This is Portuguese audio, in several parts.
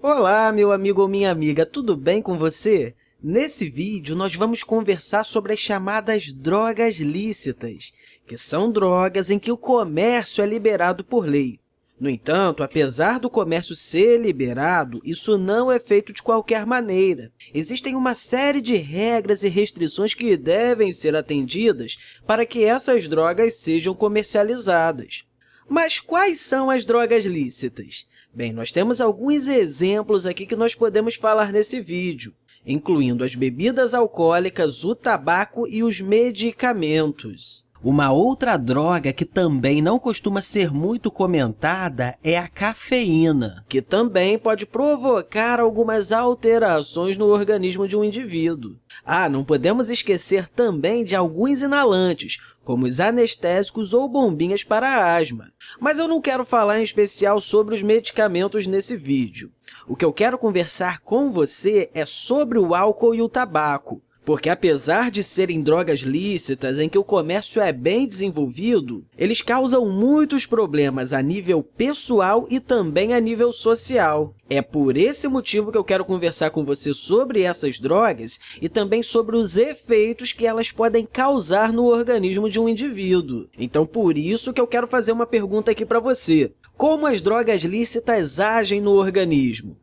Olá, meu amigo ou minha amiga, tudo bem com você? Nesse vídeo, nós vamos conversar sobre as chamadas drogas lícitas, que são drogas em que o comércio é liberado por lei. No entanto, apesar do comércio ser liberado, isso não é feito de qualquer maneira. Existem uma série de regras e restrições que devem ser atendidas para que essas drogas sejam comercializadas. Mas quais são as drogas lícitas? Bem, nós temos alguns exemplos aqui que nós podemos falar nesse vídeo, incluindo as bebidas alcoólicas, o tabaco e os medicamentos. Uma outra droga que também não costuma ser muito comentada é a cafeína, que também pode provocar algumas alterações no organismo de um indivíduo. Ah, não podemos esquecer também de alguns inalantes, como os anestésicos ou bombinhas para asma. Mas eu não quero falar em especial sobre os medicamentos nesse vídeo. O que eu quero conversar com você é sobre o álcool e o tabaco, porque, apesar de serem drogas lícitas em que o comércio é bem desenvolvido, eles causam muitos problemas a nível pessoal e também a nível social. É por esse motivo que eu quero conversar com você sobre essas drogas e também sobre os efeitos que elas podem causar no organismo de um indivíduo. Então, por isso que eu quero fazer uma pergunta aqui para você. Como as drogas lícitas agem no organismo?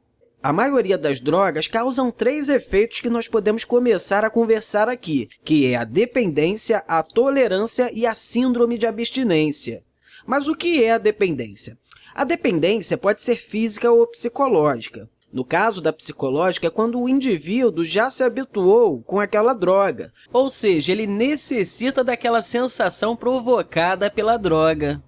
A maioria das drogas causam três efeitos que nós podemos começar a conversar aqui, que é a dependência, a tolerância e a síndrome de abstinência. Mas o que é a dependência? A dependência pode ser física ou psicológica. No caso da psicológica, é quando o indivíduo já se habituou com aquela droga, ou seja, ele necessita daquela sensação provocada pela droga.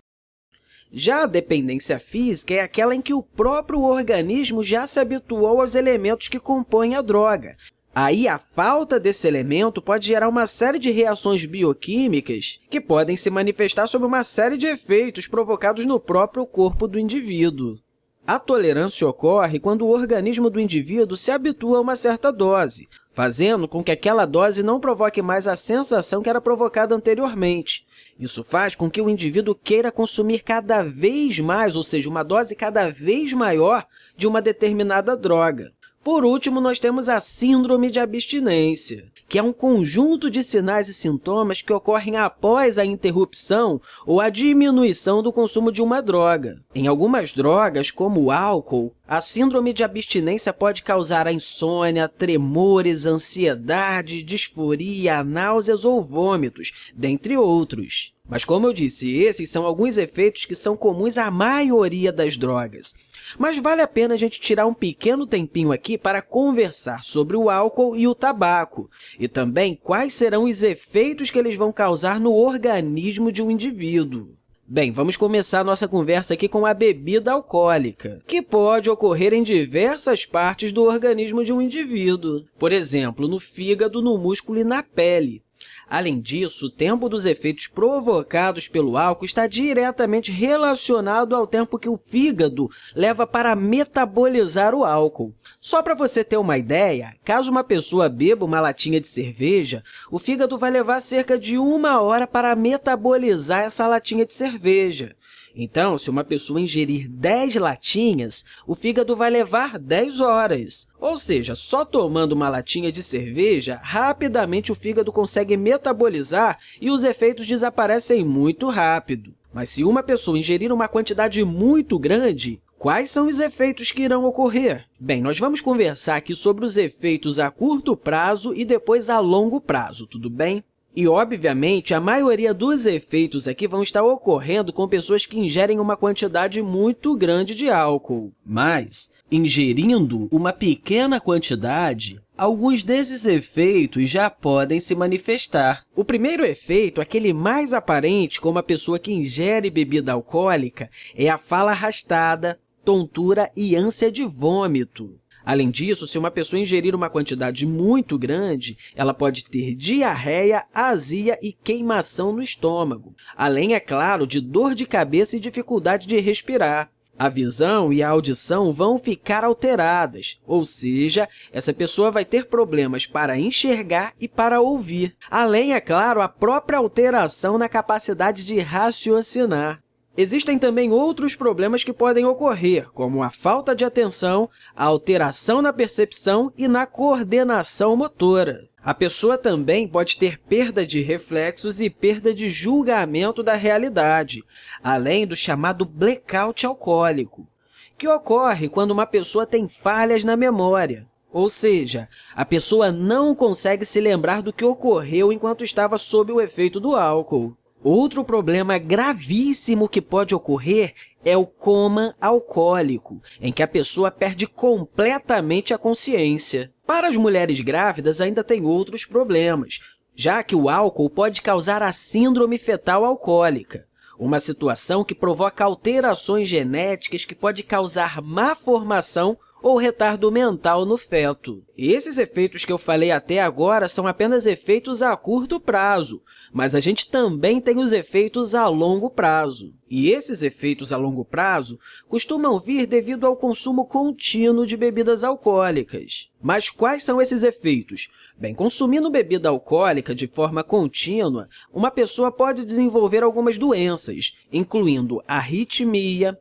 Já a dependência física é aquela em que o próprio organismo já se habituou aos elementos que compõem a droga. Aí, a falta desse elemento pode gerar uma série de reações bioquímicas que podem se manifestar sob uma série de efeitos provocados no próprio corpo do indivíduo. A tolerância ocorre quando o organismo do indivíduo se habitua a uma certa dose, fazendo com que aquela dose não provoque mais a sensação que era provocada anteriormente. Isso faz com que o indivíduo queira consumir cada vez mais, ou seja, uma dose cada vez maior de uma determinada droga. Por último, nós temos a síndrome de abstinência, que é um conjunto de sinais e sintomas que ocorrem após a interrupção ou a diminuição do consumo de uma droga. Em algumas drogas, como o álcool, a síndrome de abstinência pode causar a insônia, tremores, ansiedade, disforia, náuseas ou vômitos, dentre outros. Mas, como eu disse, esses são alguns efeitos que são comuns à maioria das drogas. Mas vale a pena a gente tirar um pequeno tempinho aqui para conversar sobre o álcool e o tabaco, e também quais serão os efeitos que eles vão causar no organismo de um indivíduo. Bem, vamos começar nossa conversa aqui com a bebida alcoólica, que pode ocorrer em diversas partes do organismo de um indivíduo, por exemplo, no fígado, no músculo e na pele. Além disso, o tempo dos efeitos provocados pelo álcool está diretamente relacionado ao tempo que o fígado leva para metabolizar o álcool. Só para você ter uma ideia, caso uma pessoa beba uma latinha de cerveja, o fígado vai levar cerca de uma hora para metabolizar essa latinha de cerveja. Então, se uma pessoa ingerir 10 latinhas, o fígado vai levar 10 horas. Ou seja, só tomando uma latinha de cerveja, rapidamente o fígado consegue metabolizar e os efeitos desaparecem muito rápido. Mas se uma pessoa ingerir uma quantidade muito grande, Quais são os efeitos que irão ocorrer? Bem, nós vamos conversar aqui sobre os efeitos a curto prazo e depois a longo prazo, tudo bem? E, obviamente, a maioria dos efeitos aqui vão estar ocorrendo com pessoas que ingerem uma quantidade muito grande de álcool. Mas, ingerindo uma pequena quantidade, alguns desses efeitos já podem se manifestar. O primeiro efeito, aquele mais aparente como a pessoa que ingere bebida alcoólica, é a fala arrastada, tontura e ânsia de vômito. Além disso, se uma pessoa ingerir uma quantidade muito grande, ela pode ter diarreia, azia e queimação no estômago, além, é claro, de dor de cabeça e dificuldade de respirar. A visão e a audição vão ficar alteradas, ou seja, essa pessoa vai ter problemas para enxergar e para ouvir, além, é claro, a própria alteração na capacidade de raciocinar. Existem também outros problemas que podem ocorrer, como a falta de atenção, a alteração na percepção e na coordenação motora. A pessoa também pode ter perda de reflexos e perda de julgamento da realidade, além do chamado blackout alcoólico, que ocorre quando uma pessoa tem falhas na memória, ou seja, a pessoa não consegue se lembrar do que ocorreu enquanto estava sob o efeito do álcool. Outro problema gravíssimo que pode ocorrer é o coma alcoólico, em que a pessoa perde completamente a consciência. Para as mulheres grávidas, ainda tem outros problemas, já que o álcool pode causar a síndrome fetal alcoólica, uma situação que provoca alterações genéticas que pode causar má formação ou retardo mental no feto. Esses efeitos que eu falei até agora são apenas efeitos a curto prazo, mas a gente também tem os efeitos a longo prazo. E esses efeitos a longo prazo costumam vir devido ao consumo contínuo de bebidas alcoólicas. Mas quais são esses efeitos? Bem, consumindo bebida alcoólica de forma contínua, uma pessoa pode desenvolver algumas doenças, incluindo arritmia,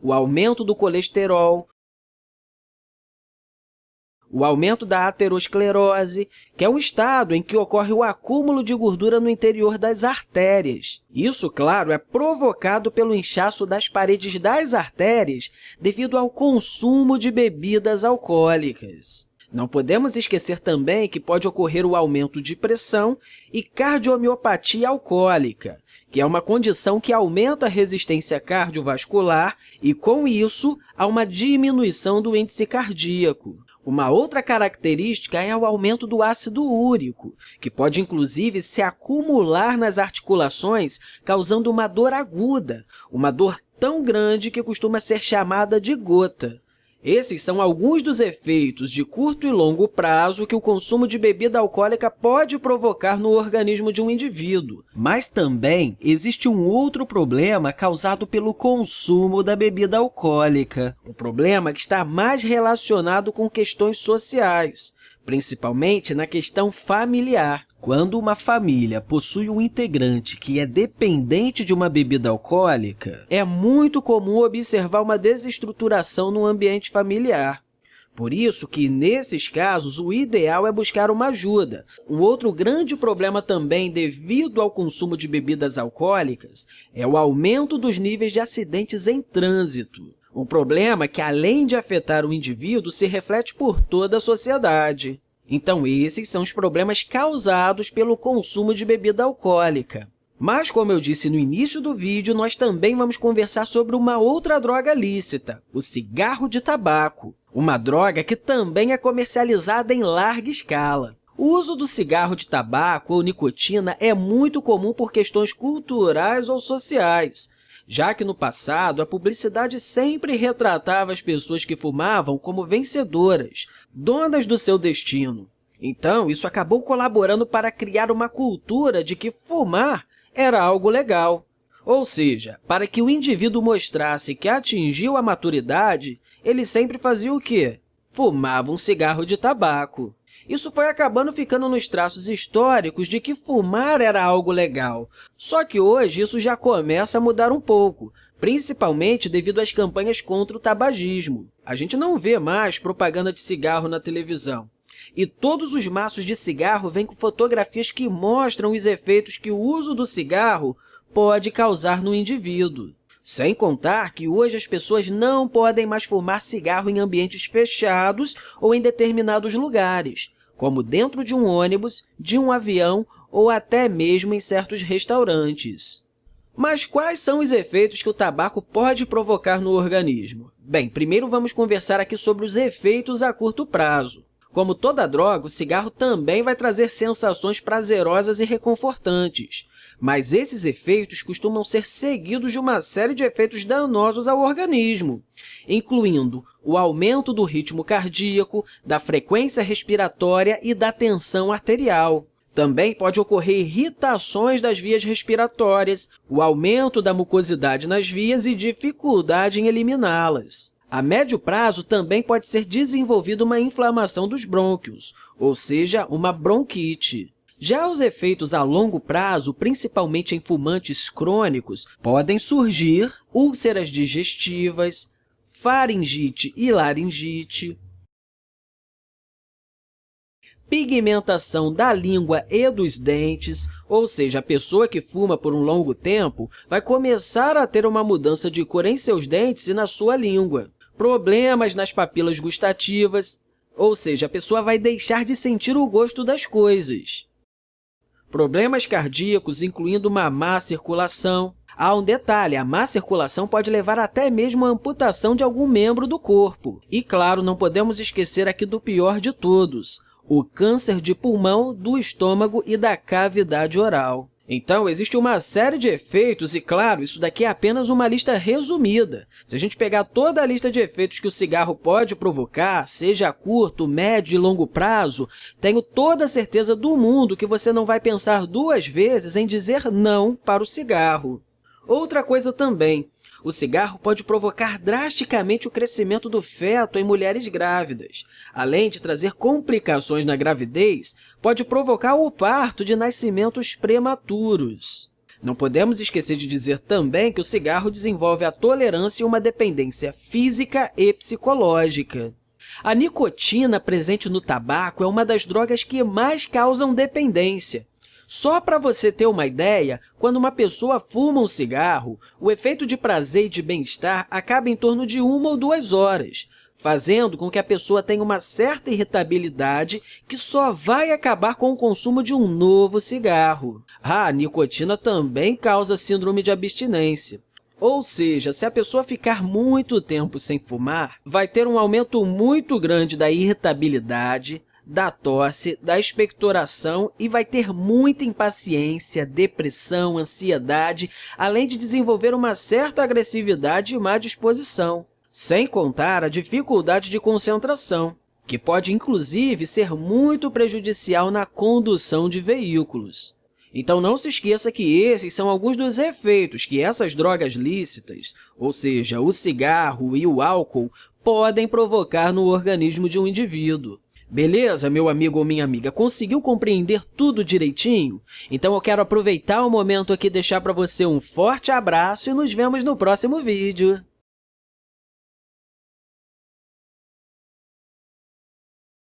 o aumento do colesterol, o aumento da aterosclerose, que é um estado em que ocorre o acúmulo de gordura no interior das artérias. Isso, claro, é provocado pelo inchaço das paredes das artérias devido ao consumo de bebidas alcoólicas. Não podemos esquecer também que pode ocorrer o aumento de pressão e cardiomiopatia alcoólica, que é uma condição que aumenta a resistência cardiovascular e, com isso, há uma diminuição do índice cardíaco. Uma outra característica é o aumento do ácido úrico, que pode, inclusive, se acumular nas articulações, causando uma dor aguda, uma dor tão grande que costuma ser chamada de gota. Esses são alguns dos efeitos de curto e longo prazo que o consumo de bebida alcoólica pode provocar no organismo de um indivíduo. Mas também existe um outro problema causado pelo consumo da bebida alcoólica. O problema que está mais relacionado com questões sociais, principalmente na questão familiar. Quando uma família possui um integrante que é dependente de uma bebida alcoólica, é muito comum observar uma desestruturação no ambiente familiar. Por isso que, nesses casos, o ideal é buscar uma ajuda. Um outro grande problema também, devido ao consumo de bebidas alcoólicas, é o aumento dos níveis de acidentes em trânsito. Um problema que, além de afetar o indivíduo, se reflete por toda a sociedade. Então, esses são os problemas causados pelo consumo de bebida alcoólica. Mas, como eu disse no início do vídeo, nós também vamos conversar sobre uma outra droga lícita, o cigarro de tabaco, uma droga que também é comercializada em larga escala. O uso do cigarro de tabaco ou nicotina é muito comum por questões culturais ou sociais, já que no passado a publicidade sempre retratava as pessoas que fumavam como vencedoras, donas do seu destino. Então, isso acabou colaborando para criar uma cultura de que fumar era algo legal. Ou seja, para que o indivíduo mostrasse que atingiu a maturidade, ele sempre fazia o quê? Fumava um cigarro de tabaco. Isso foi acabando ficando nos traços históricos de que fumar era algo legal. Só que hoje isso já começa a mudar um pouco, principalmente devido às campanhas contra o tabagismo. A gente não vê mais propaganda de cigarro na televisão. E todos os maços de cigarro vêm com fotografias que mostram os efeitos que o uso do cigarro pode causar no indivíduo. Sem contar que hoje as pessoas não podem mais fumar cigarro em ambientes fechados ou em determinados lugares, como dentro de um ônibus, de um avião ou até mesmo em certos restaurantes. Mas quais são os efeitos que o tabaco pode provocar no organismo? Bem, primeiro vamos conversar aqui sobre os efeitos a curto prazo. Como toda droga, o cigarro também vai trazer sensações prazerosas e reconfortantes, mas esses efeitos costumam ser seguidos de uma série de efeitos danosos ao organismo, incluindo o aumento do ritmo cardíaco, da frequência respiratória e da tensão arterial. Também pode ocorrer irritações das vias respiratórias, o aumento da mucosidade nas vias e dificuldade em eliminá-las. A médio prazo, também pode ser desenvolvida uma inflamação dos brônquios, ou seja, uma bronquite. Já os efeitos a longo prazo, principalmente em fumantes crônicos, podem surgir úlceras digestivas, faringite e laringite, pigmentação da língua e dos dentes, ou seja, a pessoa que fuma por um longo tempo vai começar a ter uma mudança de cor em seus dentes e na sua língua, problemas nas papilas gustativas, ou seja, a pessoa vai deixar de sentir o gosto das coisas. Problemas cardíacos, incluindo uma má circulação. Há um detalhe, a má circulação pode levar até mesmo à amputação de algum membro do corpo. E, claro, não podemos esquecer aqui do pior de todos, o câncer de pulmão, do estômago e da cavidade oral. Então, existe uma série de efeitos e, claro, isso daqui é apenas uma lista resumida. Se a gente pegar toda a lista de efeitos que o cigarro pode provocar, seja a curto, médio e longo prazo, tenho toda a certeza do mundo que você não vai pensar duas vezes em dizer não para o cigarro. Outra coisa também, o cigarro pode provocar drasticamente o crescimento do feto em mulheres grávidas. Além de trazer complicações na gravidez, pode provocar o parto de nascimentos prematuros. Não podemos esquecer de dizer também que o cigarro desenvolve a tolerância e uma dependência física e psicológica. A nicotina presente no tabaco é uma das drogas que mais causam dependência. Só para você ter uma ideia, quando uma pessoa fuma um cigarro, o efeito de prazer e de bem-estar acaba em torno de uma ou duas horas, fazendo com que a pessoa tenha uma certa irritabilidade que só vai acabar com o consumo de um novo cigarro. A nicotina também causa síndrome de abstinência. Ou seja, se a pessoa ficar muito tempo sem fumar, vai ter um aumento muito grande da irritabilidade, da tosse, da expectoração e vai ter muita impaciência, depressão, ansiedade, além de desenvolver uma certa agressividade e má disposição, sem contar a dificuldade de concentração, que pode, inclusive, ser muito prejudicial na condução de veículos. Então, não se esqueça que esses são alguns dos efeitos que essas drogas lícitas, ou seja, o cigarro e o álcool, podem provocar no organismo de um indivíduo. Beleza, meu amigo ou minha amiga? Conseguiu compreender tudo direitinho? Então, eu quero aproveitar o momento aqui e deixar para você um forte abraço e nos vemos no próximo vídeo.